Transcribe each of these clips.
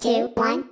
Two, one.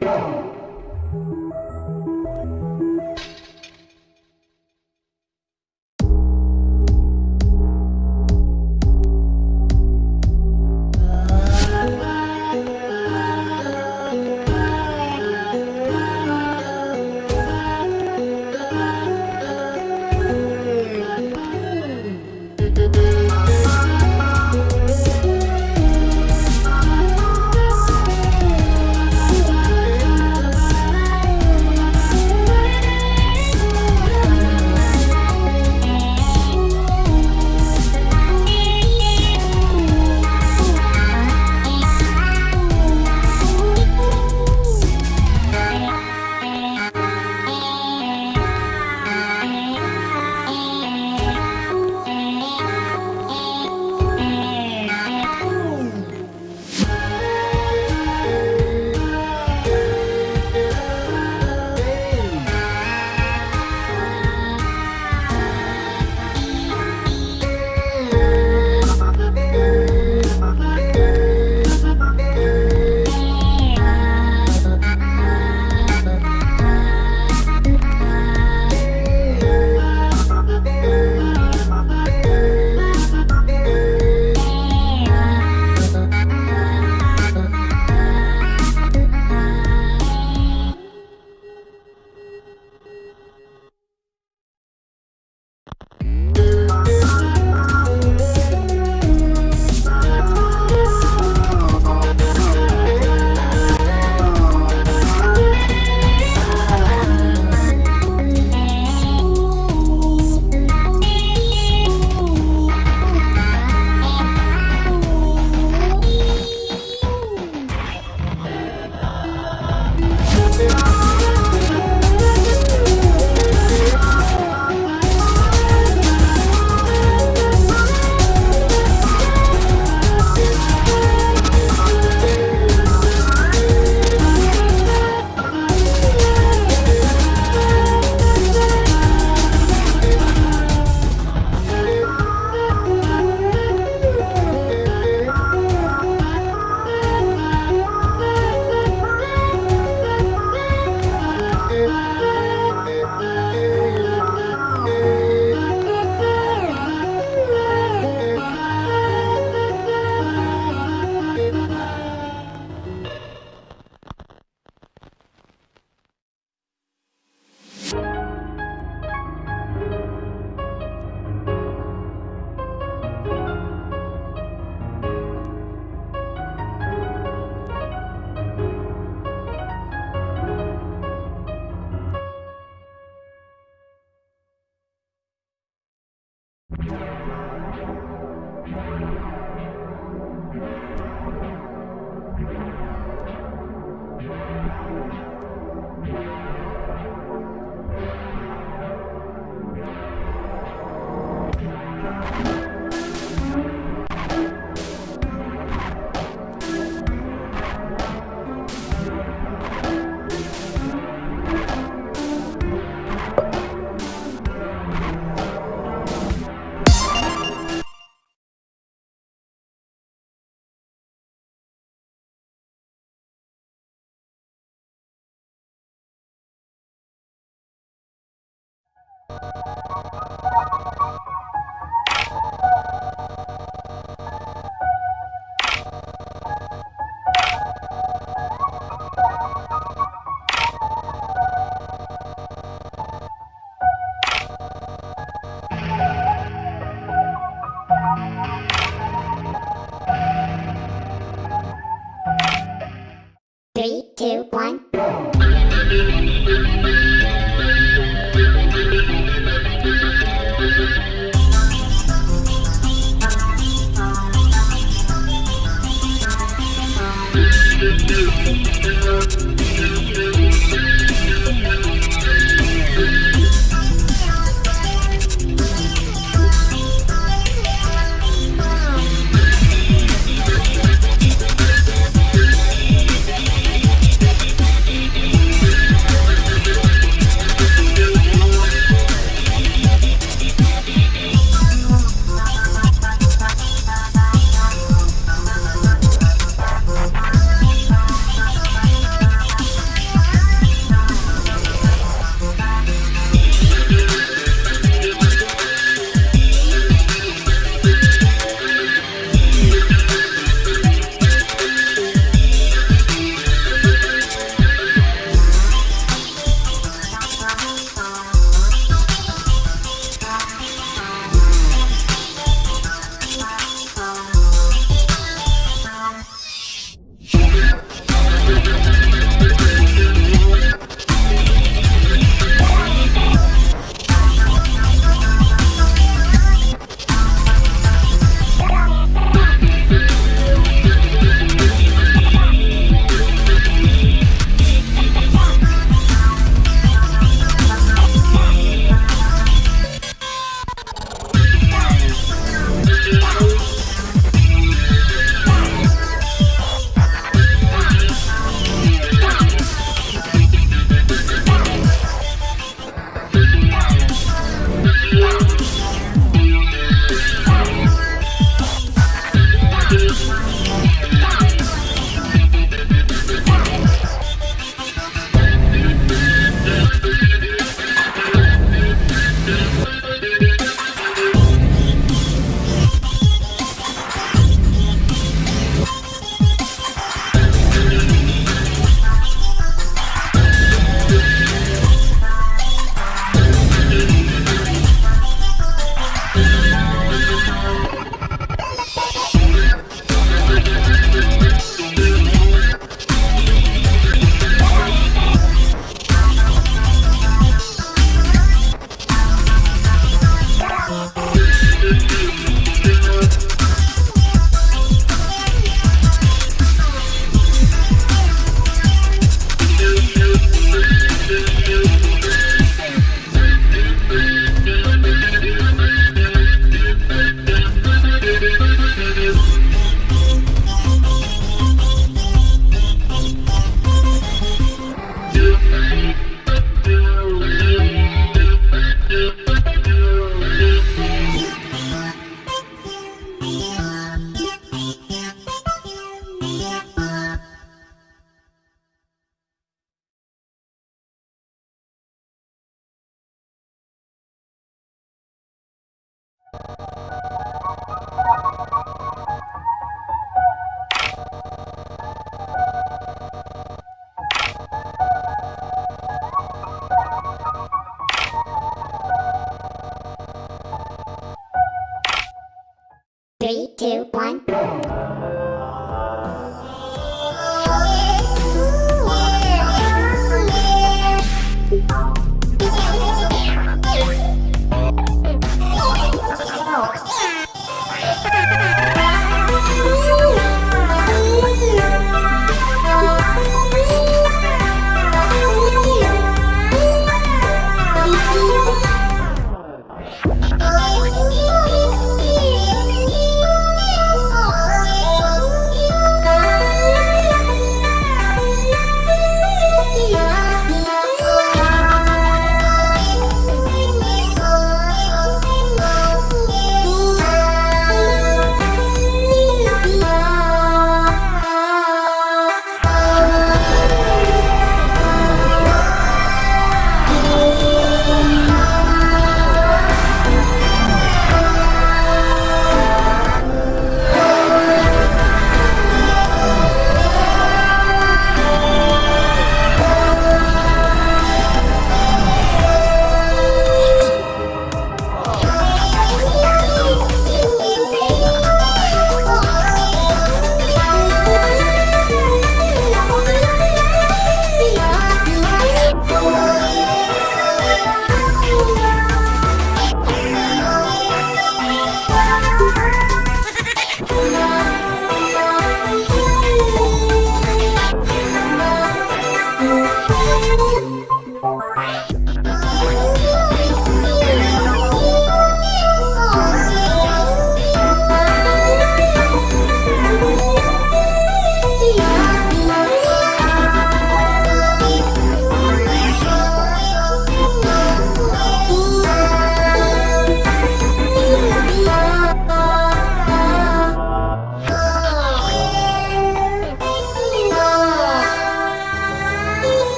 Two,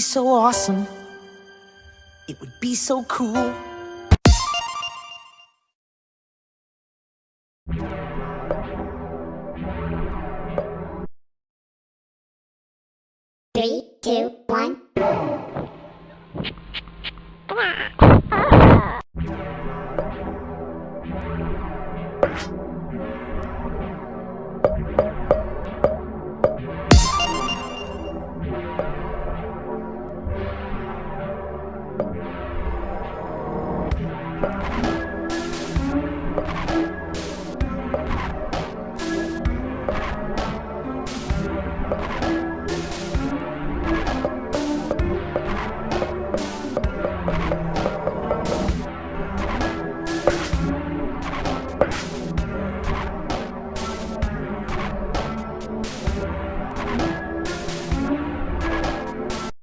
be so awesome. It would be so cool. Three, two, one.